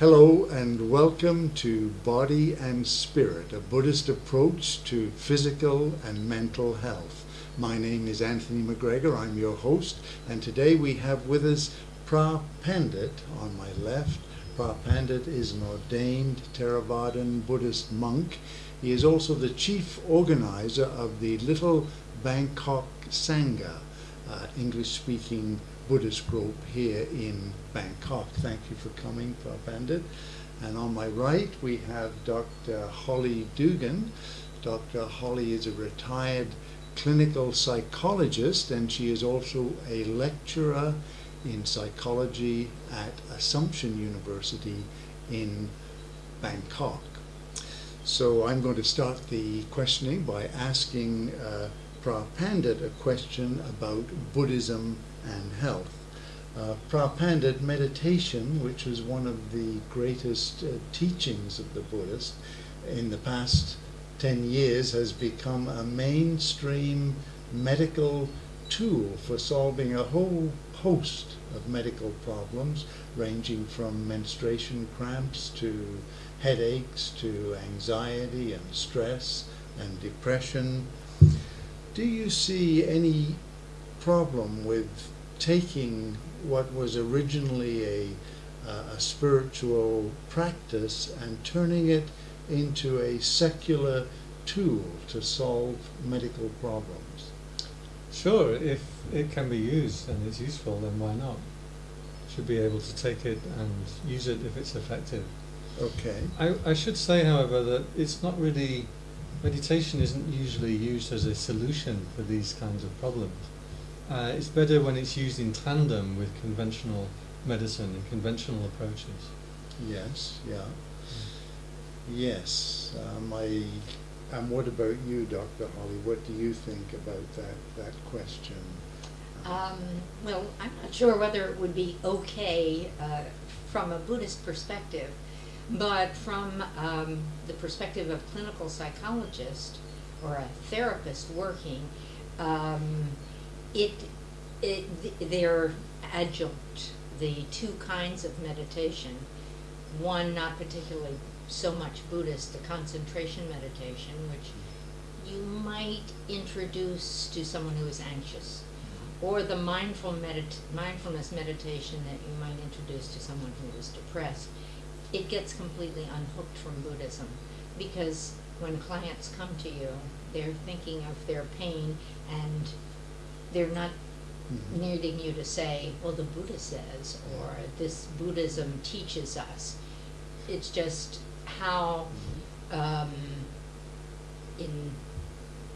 Hello and welcome to Body and Spirit, a Buddhist approach to physical and mental health. My name is Anthony McGregor, I'm your host, and today we have with us Pra Pandit on my left. Pra Pandit is an ordained Theravadan Buddhist monk. He is also the chief organizer of the Little Bangkok Sangha, uh, English speaking Buddhist group here in Bangkok. Thank you for coming, Pandit. And on my right, we have Dr. Holly Dugan. Dr. Holly is a retired clinical psychologist and she is also a lecturer in psychology at Assumption University in Bangkok. So I'm going to start the questioning by asking uh, Pra Pandit a question about Buddhism and health. Uh, Prapandit meditation, which is one of the greatest uh, teachings of the Buddhist, in the past 10 years has become a mainstream medical tool for solving a whole host of medical problems, ranging from menstruation cramps to headaches to anxiety and stress and depression. Do you see any problem with taking what was originally a, uh, a spiritual practice and turning it into a secular tool to solve medical problems. Sure, if it can be used and it's useful, then why not? Should be able to take it and use it if it's effective. Okay. I, I should say, however, that it's not really, meditation isn't usually used as a solution for these kinds of problems. Uh, it's better when it's used in tandem with conventional medicine and conventional approaches. Yes, yeah. Yes. Um, I, and what about you, Dr. Holly? What do you think about that, that question? Um, well, I'm not sure whether it would be okay uh, from a Buddhist perspective, but from um, the perspective of clinical psychologist or a therapist working, um, it, it, they're adjunct, the two kinds of meditation. One not particularly so much Buddhist, the concentration meditation, which you might introduce to someone who is anxious, mm-hmm. or the mindful medit mindfulness meditation that you might introduce to someone who is depressed. It gets completely unhooked from Buddhism because when clients come to you, they're thinking of their pain and they're not Mhm. needing you to say, well, the Buddha says, or this Buddhism teaches us. It's just how, um, in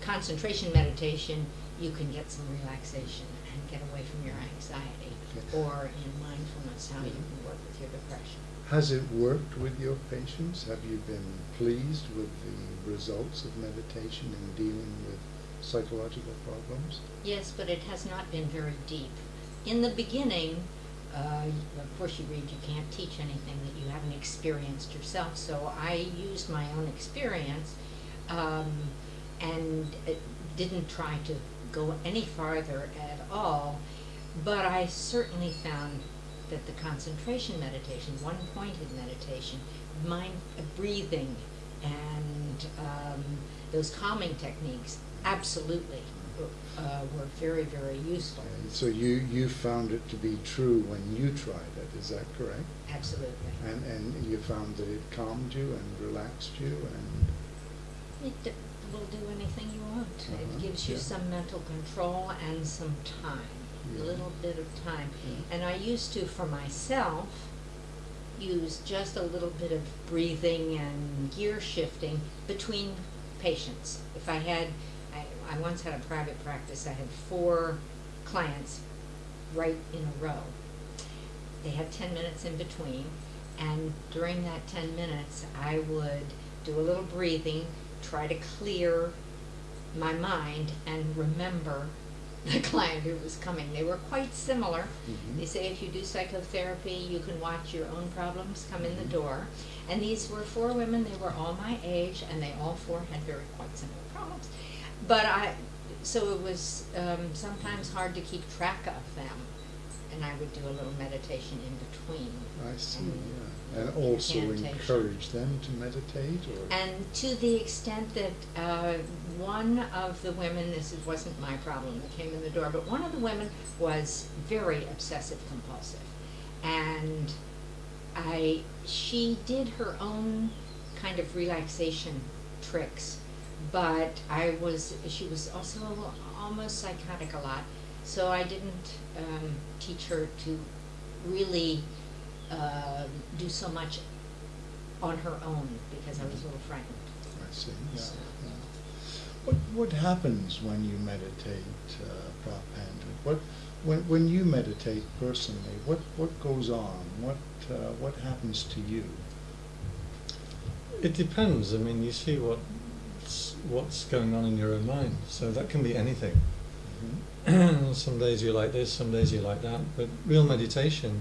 concentration meditation, you can get some relaxation and get away from your anxiety, or in mindfulness, how you can work with your depression. Has it worked with your patients? Have you been pleased with the results of meditation in dealing with psychological problems? Yes, but it has not been very deep. In the beginning, uh, of course, you read you can't teach anything that you haven't experienced yourself. So I used my own experience um, and didn't try to go any farther at all. But I certainly found that the concentration meditation, one-pointed meditation, mind breathing, and um, those calming techniques absolutely uh, were very, very useful. So you, you found it to be true when you tried it, is that correct? Absolutely. And, and you found that it calmed you and relaxed you and, It will do anything you want. Uh-huh, It gives you yeah. some mental control and some time, Yeah. a little bit of time. Yeah. And I used to, for myself, use just a little bit of breathing and gear shifting between patients. If I had, I, I once had a private practice, I had four clients right in a row. They had 10 minutes in between, and during that 10 minutes, I would do a little breathing, try to clear my mind and remember the client who was coming. They were quite similar. Mhm. They say if you do psychotherapy, you can watch your own problems come in the Mhm. door. And these were four women, they were all my age, and they all four had very quite similar problems. But I, so it was um, sometimes hard to keep track of them. and I would do a little meditation in between. I see, And yeah. And also encourage them to meditate or? And to the extent that uh, one of the women, this wasn't my problem that came in the door, but one of the women was very obsessive compulsive. And I, she did her own kind of relaxation tricks, but I was, she was also almost psychotic a lot. So I didn't um, teach her to really uh, do so much on her own because I was a little frightened. I see, yeah, So- yeah. What, what happens when you meditate, uh, Prabhu What, when, when you meditate personally, what, what goes on? What, uh, what happens to you? It depends. I mean, you see what's, what's going on in your own mind. So that can be anything. Mhm. some days you're like this, some days you're like that. But real meditation,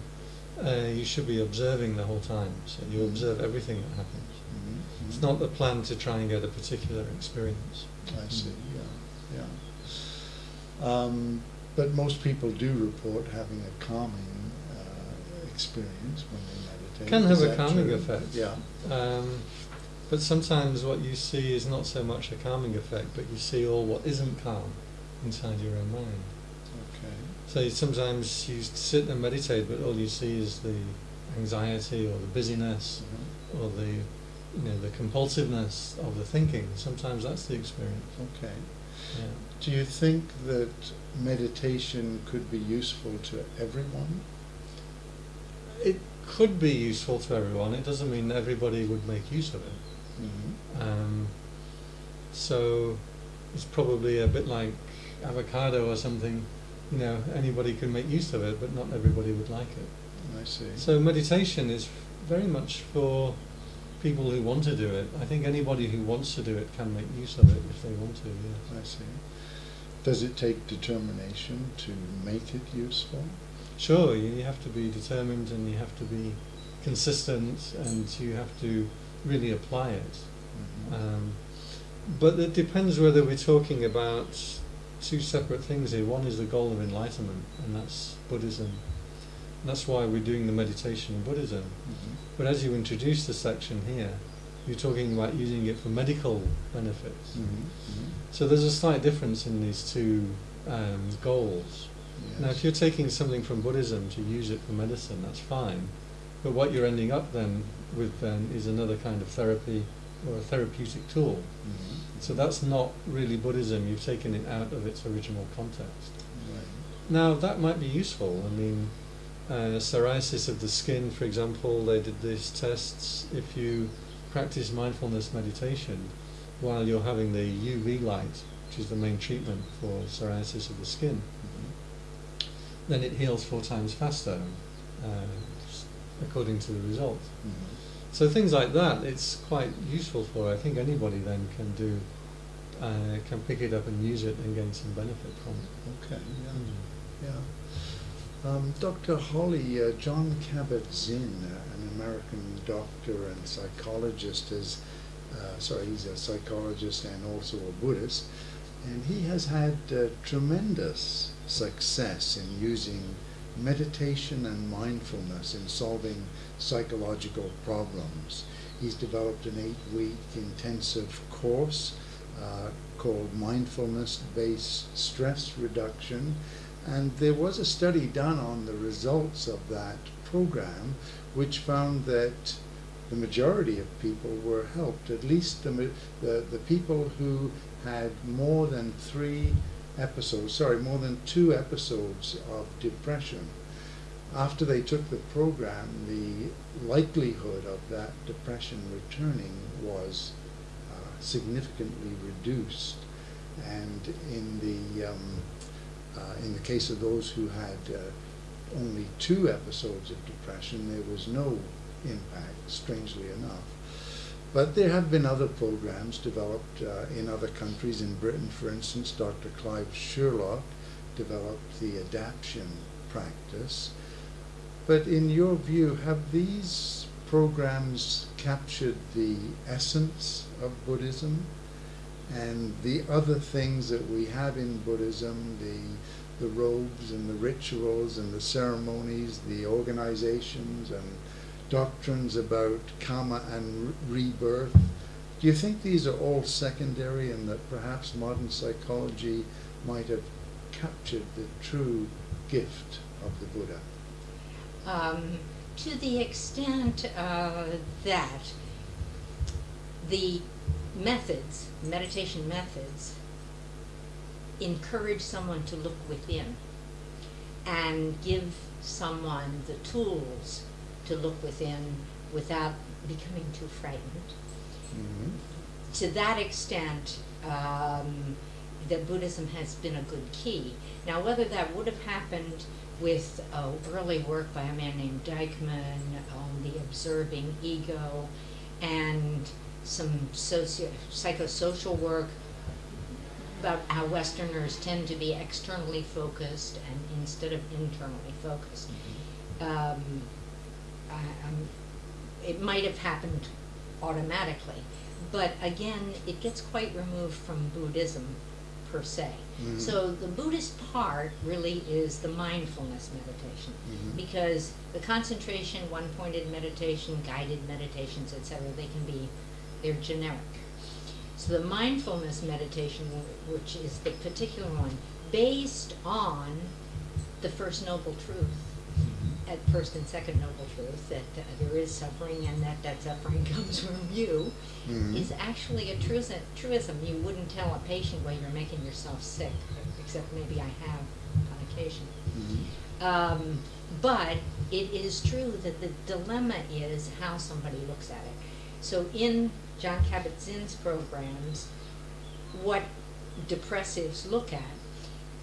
uh, you should be observing the whole time. So you observe everything that happens. Mhm, It's mhm. not the plan to try and get a particular experience. I see, yeah, yeah. Um, but most people do report having a calming uh, experience when they meditate. Can have a calming true? effect. Yeah. Um, but sometimes what you see is not so much a calming effect, but you see all what isn't calm inside your own mind. So sometimes you sit and meditate, but all you see is the anxiety or the busyness Uh-huh. or the you know the compulsiveness of the thinking. Sometimes that's the experience. Okay. Yeah. Do you think that meditation could be useful to everyone? It could be useful to everyone. It doesn't mean everybody would make use of it. Mm-hmm. Um, so it's probably a bit like avocado or something. You know, anybody can make use of it, but not everybody would like it. I see. So meditation is very much for people who want to do it. I think anybody who wants to do it can make use of it if they want to. Yes. I see. Does it take determination to make it useful? Sure, you have to be determined and you have to be consistent and you have to really apply it. Mhm. Um, but it depends whether we're talking about two separate things here. One is the goal of enlightenment, and that's Buddhism. And that's why we're doing the meditation in Buddhism. Mhm. But as you introduce the section here, you're talking about using it for medical benefits. Mhm. Mhm. So there's a slight difference in these two um, goals. Now, if you're taking something from Buddhism to use it for medicine, that's fine. But what you're ending up then with then is another kind of therapy or a therapeutic tool. Mhm. So that's not really Buddhism. You've taken it out of its original context. Right. Now that might be useful. I mean, uh, psoriasis of the skin, for example, they did these tests. If you practice mindfulness meditation while you're having the UV light, which is the main treatment for psoriasis of the skin, Mhm. then it heals four times faster, uh, according to the results. Mhm. So things like that, it's quite useful for. I think anybody then can do, uh, can pick it up and use it and gain some benefit from it. Okay. Yeah. Yeah. Um, Dr. Holly, uh, John Kabat-Zinn, uh, an American doctor and psychologist, has, uh, sorry, he's a psychologist and also a Buddhist, and he has had uh, tremendous success in using meditation and mindfulness in solving psychological problems. He's developed an eight-week intensive course uh, called Mindfulness-Based Stress Reduction, and there was a study done on the results of that program which found that the majority of people were helped, at least the, the, the people who had more than three episodes, sorry, more than two episodes of depression. After they took the program, the likelihood of that depression returning was uh, significantly reduced. And in the, um, uh, in the case of those who had uh, only two episodes of depression, there was no impact, strangely enough. But there have been other programs developed uh, in other countries. In Britain, for instance, Dr. Clive Sherlock developed the adaption practice. But in your view, have these programs captured the essence of Buddhism and the other things that we have in Buddhism, the the robes and the rituals and the ceremonies, the organizations and doctrines about karma and re- rebirth. Do you think these are all secondary and that perhaps modern psychology might have captured the true gift of the Buddha? um, to the extent uh, that the methods, meditation methods, encourage someone to look within and give someone the tools to look within without becoming too frightened. Mm-hmm. To that extent, um, that Buddhism has been a good key. Now, whether that would have happened with uh, early work by a man named Deikman on the observing ego and some socio- psychosocial work about how Westerners tend to be externally focused and instead of internally focused. Um, I'm, it might have happened automatically, but again, it gets quite removed from Buddhism per se. Mhm. So the Buddhist part really is the mindfulness meditation Mhm. because the concentration, one-pointed meditation, guided meditations, etc., they can be they're generic. So the mindfulness meditation, which is the particular one, based on the first noble truth, at first and second noble truth, that uh, there is suffering and that that suffering comes from you, Mhm. is actually a truism, truism. You wouldn't tell a patient while you're making yourself sick, except maybe I have on occasion. Mhm. Um, but it is true that the dilemma is how somebody looks at it. So in John Kabat-Zinn's programs, what depressives look at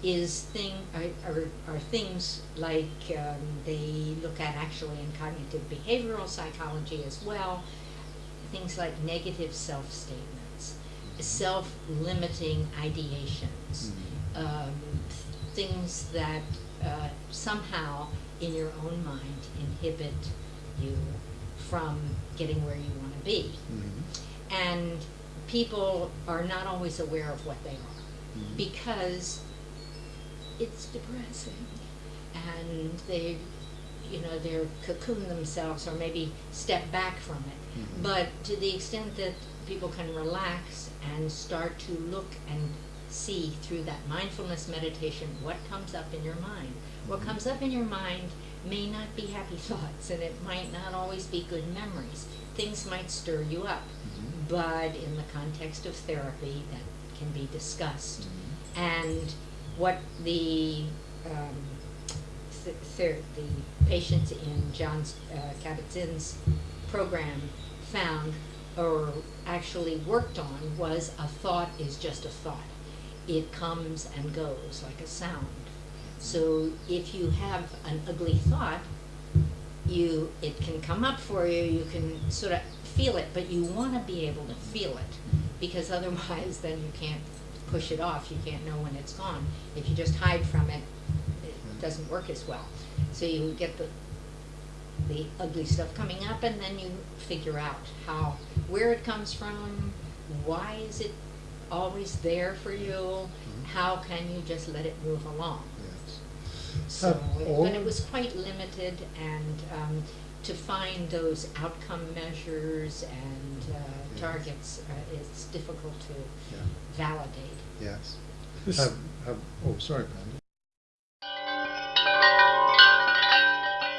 is thing are, are, are things like um, they look at actually in cognitive behavioral psychology as well, things like negative self statements, self limiting ideations Mhm. um, things that uh, somehow in your own mind inhibit you from getting where you want to be. Mhm. And people are not always aware of what they are Mhm. because it's depressing and they you know they're cocoon themselves or maybe step back from it Mhm. but to the extent that people can relax and start to look and see through that mindfulness meditation what comes up in your mind what Mhm. comes up in your mind may not be happy thoughts and it might not always be good memories things might stir you up Mhm. but in the context of therapy that can be discussed Mhm. and what the um, th- the patients in John uh, Kabat-Zinn's program found or actually worked on was a thought is just a thought. It comes and goes like a sound. So if you have an ugly thought, you it can come up for you. You can sort of feel it, but you want to be able to feel it because otherwise, then you can't push it off. You can't know when it's gone. If you just hide from it, it doesn't work as well. So you get the the ugly stuff coming up, and then you figure out how where it comes from. Why is it always there for you? Mhm. How can you just let it move along? Yes. So, Have it- but it was quite limited, and um, to find those outcome measures and uh, Yes. targets, uh, it's difficult to Yeah. validate. Yes. Have, have, oh, sorry, Panda.